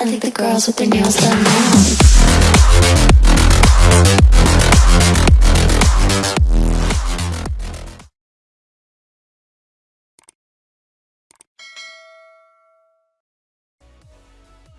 I think the girls with their nails done now.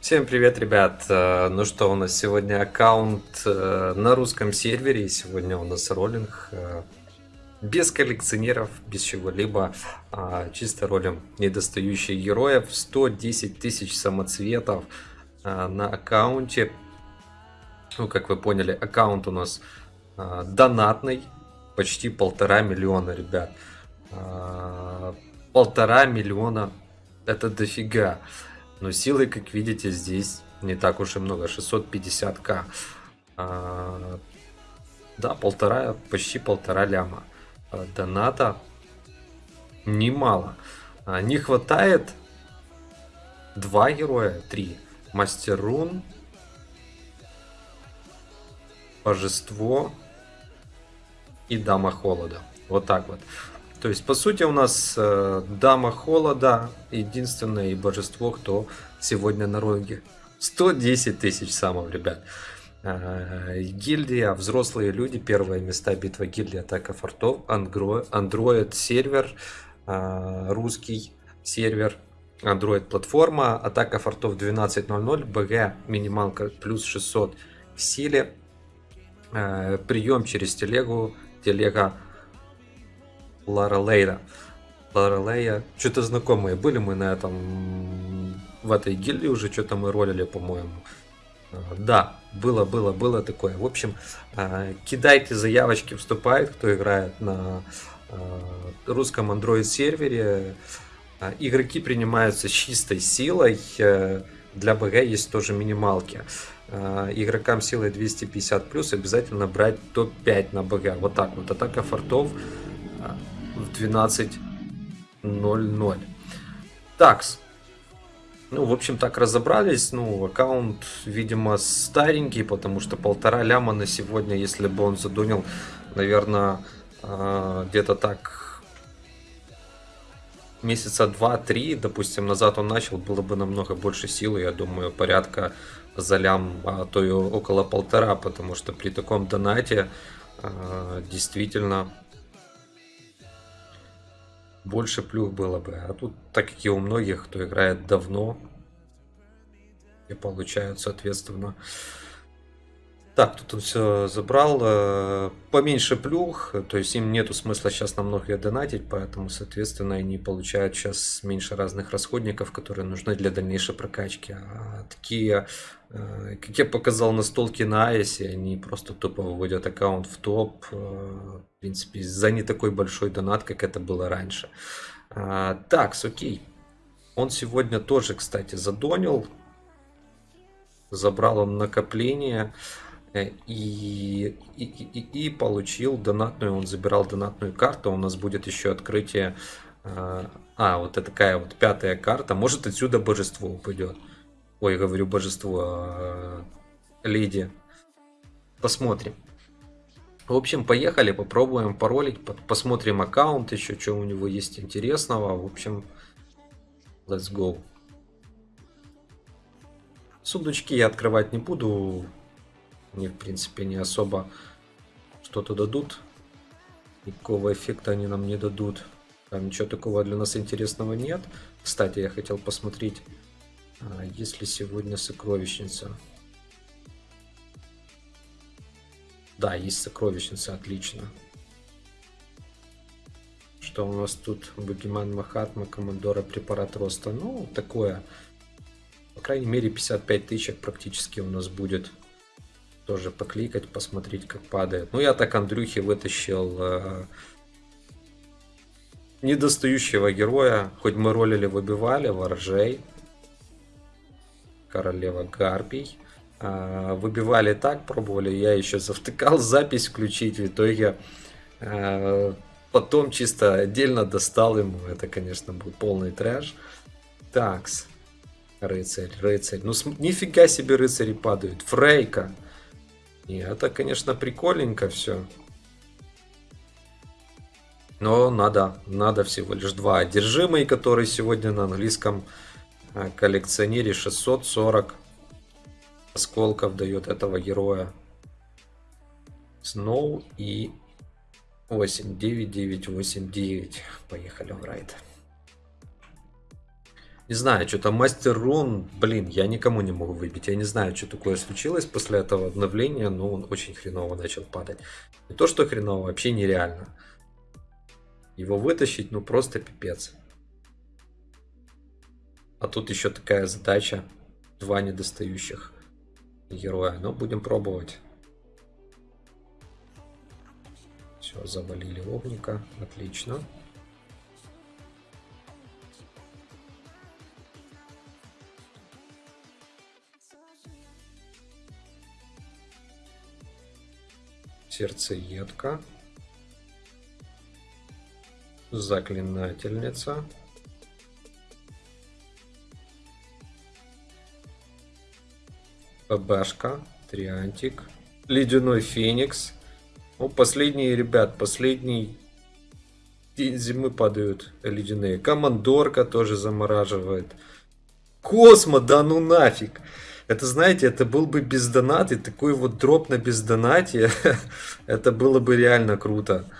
Всем привет, ребят! Э, Ну что, у нас сегодня аккаунт э, на русском сервере, и сегодня у нас роллинг э, без коллекционеров, без чего-либо, а чисто ролим недостающих героев, 110 тысяч самоцветов э, на аккаунте. Ну, как вы поняли, аккаунт у нас э, донатный, почти полтора миллиона, ребят. Э, Полтора миллиона, это дофига. Но силы, как видите, здесь не так уж и много. 650к. А, да, полтора, почти полтора ляма. А, Доната немало. А, Не хватает два героя, три. Мастер Рун, Божество и Дама Холода. Вот так вот. То есть, по сути, у нас э, Дама Холода единственное и божество, кто сегодня на ролике. 110 тысяч самов, ребят. Э, Гильдия, взрослые люди, первые места битва гильдии, атака фортов, Android, сервер, э, русский сервер, Android платформа, атака фортов 12.00, БГ минималка плюс 600 в силе, Э, прием через телегу, телега Лара Лейда. Лара Лея, что-то знакомые были мы на этом, в этой гильдии уже, что-то мы ролили, по-моему. Да, было, было, было такое. В общем, э, кидайте заявочки, вступает, кто играет на э, русском Android сервере. Э, Игроки принимаются чистой силой. э, Для БГ есть тоже минималки. Игрокам силой 250 плюс обязательно брать топ-5 на БГ. Вот так вот. Атака фортов в 12.00. Такс. Ну, в общем, так разобрались. Ну, аккаунт, видимо, старенький, потому что полтора ляма на сегодня, если бы он задонил, наверное, э, где-то так месяца два-три, допустим, назад он начал, было бы намного больше силы, я думаю, порядка за лям, а то и около полтора, потому что при таком донате э, действительно больше плюх было бы. А тут, так как и у многих, кто играет давно, и получают, соответственно. Так, тут он все забрал. э, Поменьше плюх, то есть им нету смысла сейчас намного ее донатить, поэтому, соответственно, они получают сейчас меньше разных расходников, которые нужны для дальнейшей прокачки. А такие, э, как я показал на столке на Айсе, они просто тупо выводят аккаунт в топ. э, В принципе, за не такой большой донат, как это было раньше. А, Так, окей. Он сегодня тоже, кстати, задонил. Забрал он накопление э, и, и, и, и получил донатную, он забирал донатную карту, у нас будет еще открытие, э, а, вот такая вот пятая карта, может отсюда божество упадет, ой, говорю божество, э, леди, посмотрим. В общем, поехали, попробуем паролить, по- посмотрим аккаунт еще, что у него есть интересного, в общем, let's go. Сундучки я открывать не буду. Мне, в принципе, не особо что-то дадут. Никакого эффекта они нам не дадут. Там ничего такого для нас интересного нет. Кстати, я хотел посмотреть, а, есть ли сегодня сокровищница. Да, есть сокровищница, отлично. Что у нас тут? Бугиман Махатма, Командора, препарат роста. Ну, такое. По крайней мере, 55 тысяч практически у нас будет. Тоже покликать, посмотреть, как падает. Ну, я так Андрюхи вытащил э, недостающего героя. Хоть мы ролили, выбивали, воржей. Королева Гарпий. А, Выбивали так, пробовали. Я еще завтыкал запись включить. В итоге э, потом чисто отдельно достал ему. Это, конечно, был полный трэш. Такс. Рыцарь, рыцарь. Ну, нифига себе рыцари падают. Фрейка. И это, конечно, прикольненько все. Но надо, надо всего лишь два. Одержимый, который сегодня на английском э, коллекционере 640 осколков дает этого героя. Сноу и 8, 9, 9, 8, 9. Поехали в райд. Не знаю, что-то мастер рун, блин, я никому не могу выбить. Я не знаю, что такое случилось после этого обновления, но он очень хреново начал падать. Не то, что хреново, вообще нереально. Его вытащить, ну просто пипец. А тут еще такая задача. Два недостающих героя. Но будем пробовать. Все, завалили огника. Отлично. Сердцеедка. Заклинательница. ПБшка. Триантик. Ледяной Феникс. Ну, последние, ребят, последний день зимы падают ледяные. Командорка тоже замораживает. Космо, да ну нафиг. Это, знаете, это был бы без донаты, такой вот дроп на без донате, это было бы реально круто.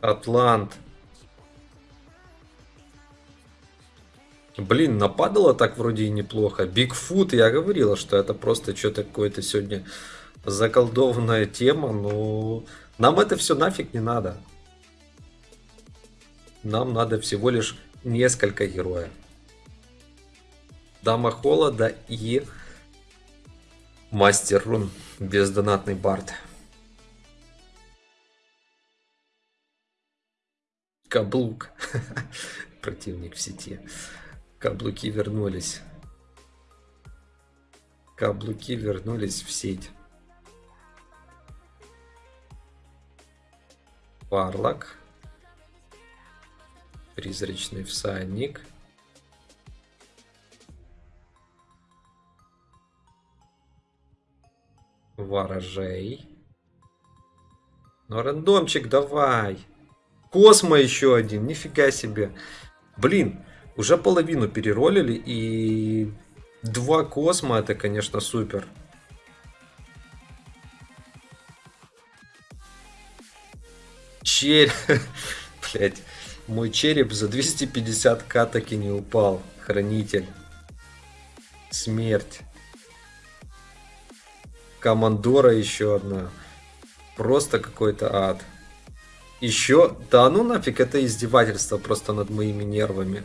Атлант. Блин, нападало так вроде и неплохо. Бигфут, я говорила, что это просто что-то какое-то сегодня заколдованная тема, но нам это все нафиг не надо. Нам надо всего лишь несколько героев. Дама Холода и Мастер Рун. Бездонатный бард. Каблук. Противник в сети. Каблуки вернулись. Каблуки вернулись в сеть. Варлок. Призрачный всадник. Ворожей. Ну, рандомчик давай. Космо еще один. Нифига себе. Блин, уже половину переролили. И два космо это, конечно, супер. Череп. Блять. Мой череп за 250к таки не упал. Хранитель. Смерть. Командора еще одна. Просто какой-то ад. Еще... Да ну нафиг, это издевательство просто над моими нервами.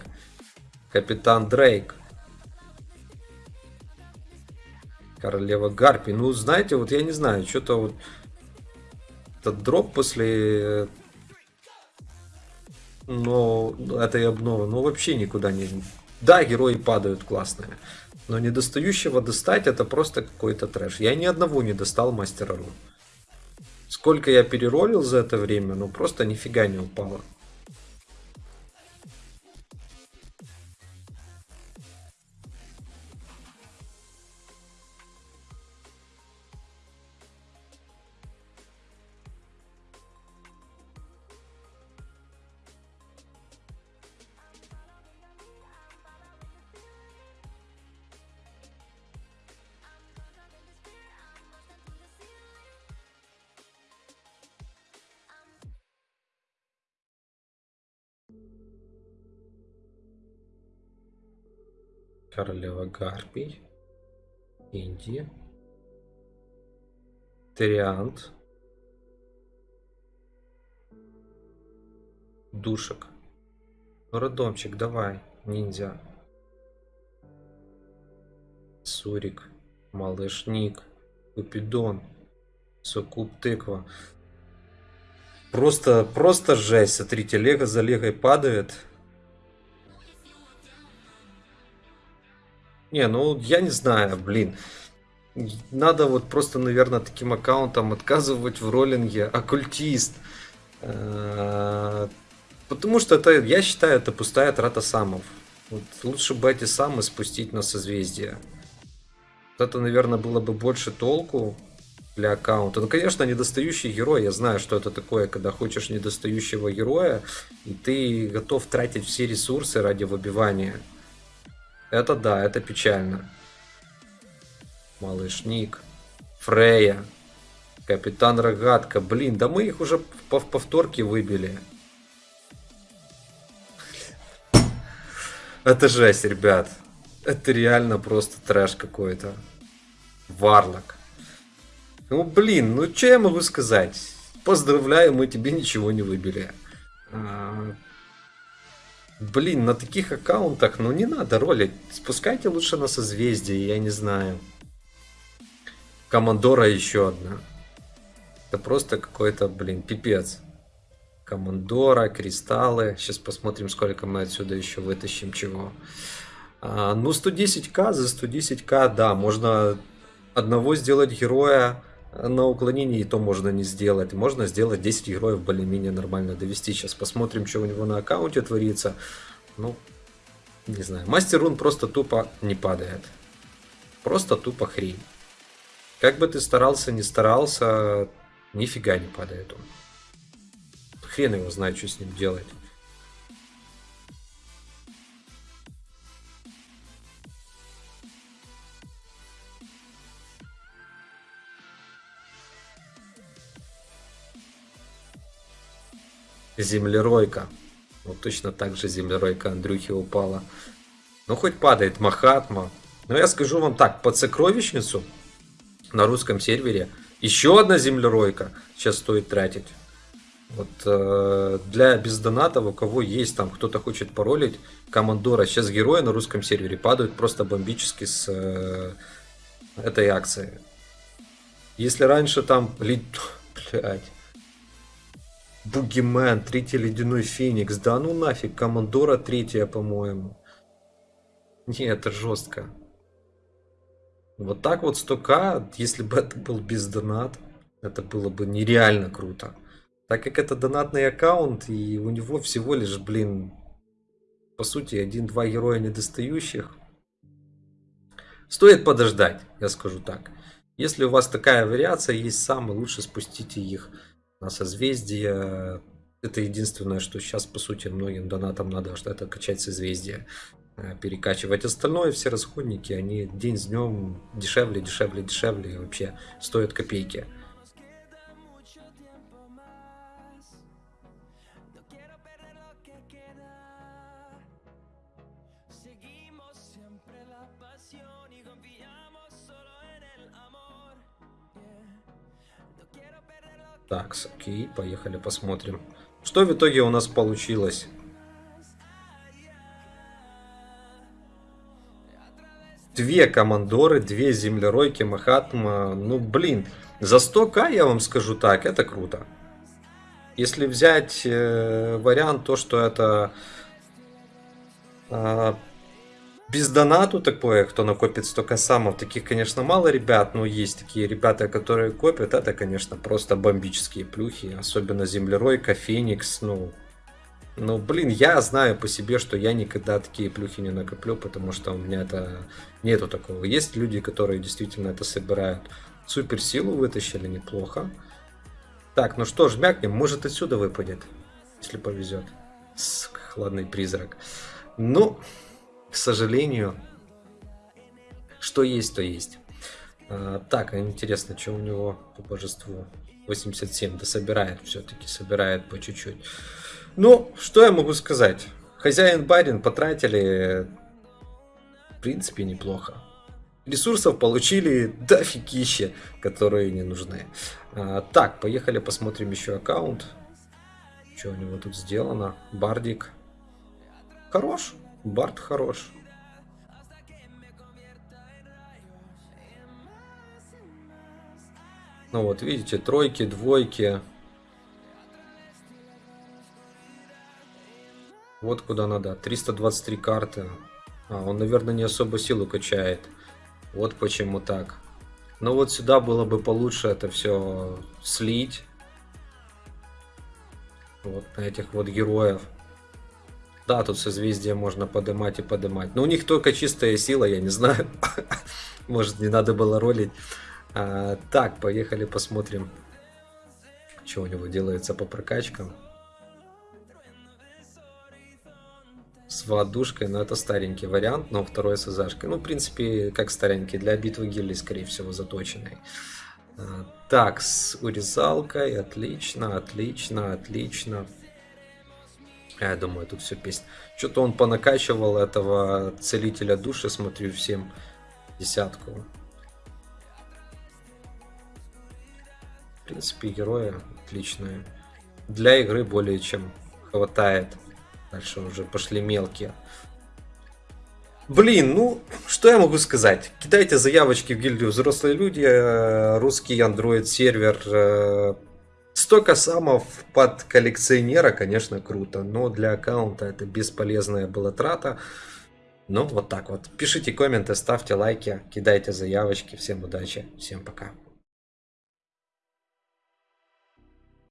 Капитан Дрейк. Королева Гарпи. Ну, знаете, вот я не знаю, что-то вот... Этот дроп после... Но этой обновы, ну, вообще никуда не... Да, герои падают классные. Но недостающего достать это просто какой-то трэш. Я ни одного не достал мастера рун. Сколько я переролил за это время, ну просто нифига не упало. Королева Гарпий. Индия. Триант. Душек. Родомчик, давай, ниндзя. Сурик. Малышник. Купидон. Сукуп тыква. Просто, просто жесть. Смотрите, лего за легой падает. Не, ну я не знаю, блин. Надо вот просто, наверное, таким аккаунтом отказывать в роллинге. Оккультист. Потому что это, я считаю, это пустая трата самов. Вот лучше бы эти самы спустить на созвездие. Это, наверное, было бы больше толку для аккаунта. Ну, конечно, недостающий герой. Я знаю, что это такое, когда хочешь недостающего героя, и ты готов тратить все ресурсы ради выбивания. Это да, это печально. Малыш Ник, Фрея, Капитан Рогатка. Блин, да мы их уже в повторке выбили. Это жесть, ребят. Это реально просто трэш какой-то. Варлок. Ну, блин, ну что я могу сказать? Поздравляю, мы тебе ничего не выбили. А, блин, на таких аккаунтах, ну не надо ролить. Спускайте лучше на созвездие, я не знаю. Командора еще одна. Это просто какой-то, блин, пипец. Командора, кристаллы. Сейчас посмотрим, сколько мы отсюда еще вытащим чего. А, ну, 110к за 110к, да, можно одного сделать героя на уклонении, и то можно не сделать. Можно сделать 10 героев более-менее нормально довести. Сейчас посмотрим, что у него на аккаунте творится. Ну, не знаю. Мастер рун просто тупо не падает. Просто тупо хрень. Как бы ты старался, не старался, нифига не падает он. Хрен его знает, что с ним делать. Землеройка. Вот точно так же землеройка Андрюхи упала. Ну, хоть падает Махатма. Но я скажу вам так, под сокровищницу на русском сервере еще одна землеройка сейчас стоит тратить. Вот э, для бездонатов, у кого есть там, кто-то хочет паролить командора, сейчас герои на русском сервере падают просто бомбически с э, этой акции. Если раньше там... Блять. Бугимен, третий ледяной феникс. Да ну нафиг, командора третья, по-моему. Не, это жестко. Вот так вот 100к, если бы это был без донат, это было бы нереально круто. Так как это донатный аккаунт, и у него всего лишь, блин, по сути, один-два героя недостающих. Стоит подождать, я скажу так. Если у вас такая вариация есть самый лучше спустите их на созвездие. Это единственное, что сейчас, по сути, многим донатам надо, что это качать созвездие, э, перекачивать. Остальное, все расходники, они день с днем дешевле, дешевле, дешевле, и вообще стоят копейки. Так, окей, поехали посмотрим. Что в итоге у нас получилось? Две командоры, две землеройки Махатма. Ну, блин, за 100к, я вам скажу так, это круто. Если взять э, вариант, то, что это э, без донату такое, кто накопит столько самов, таких, конечно, мало ребят, но есть такие ребята, которые копят, это, конечно, просто бомбические плюхи, особенно Землеройка, Феникс, ну, ну, блин, я знаю по себе, что я никогда такие плюхи не накоплю, потому что у меня это нету такого. Есть люди, которые действительно это собирают. Суперсилу вытащили неплохо. Так, ну что ж, мякнем, может отсюда выпадет, если повезет. Сука, хладный призрак. Ну, к сожалению, что есть, то есть. А, так, интересно, что у него по божеству? 87, да собирает все-таки, собирает по чуть-чуть. Ну, что я могу сказать? Хозяин барин потратили, в принципе, неплохо. Ресурсов получили дофигище, которые не нужны. А, так, поехали посмотрим еще аккаунт. Что у него тут сделано? Бардик. Хорош. Барт хорош. Ну вот, видите, тройки, двойки. Вот куда надо. 323 карты. А, он, наверное, не особо силу качает. Вот почему так. Но вот сюда было бы получше это все слить. Вот на этих вот героев. Да, тут созвездие можно поднимать и поднимать. Но у них только чистая сила, я не знаю. Может, не надо было ролить. А, так, поехали посмотрим, что у него делается по прокачкам. с воодушкой, но это старенький вариант, но второй с АЗшкой. Ну, в принципе, как старенький, для битвы гильдий, скорее всего, заточенный. А, Так, с урезалкой, отлично, отлично, отлично. Я думаю, тут все песня. Что-то он понакачивал этого целителя души, смотрю, всем десятку. В принципе, герои отличные. Для игры более чем хватает. Дальше уже пошли мелкие. Блин, ну, что я могу сказать? Кидайте заявочки в гильдию взрослые люди, э, русский Android сервер. Э, Столько самов под коллекционера, конечно, круто, но для аккаунта это бесполезная была трата. Ну, вот так вот. Пишите комменты, ставьте лайки, кидайте заявочки. Всем удачи, всем пока.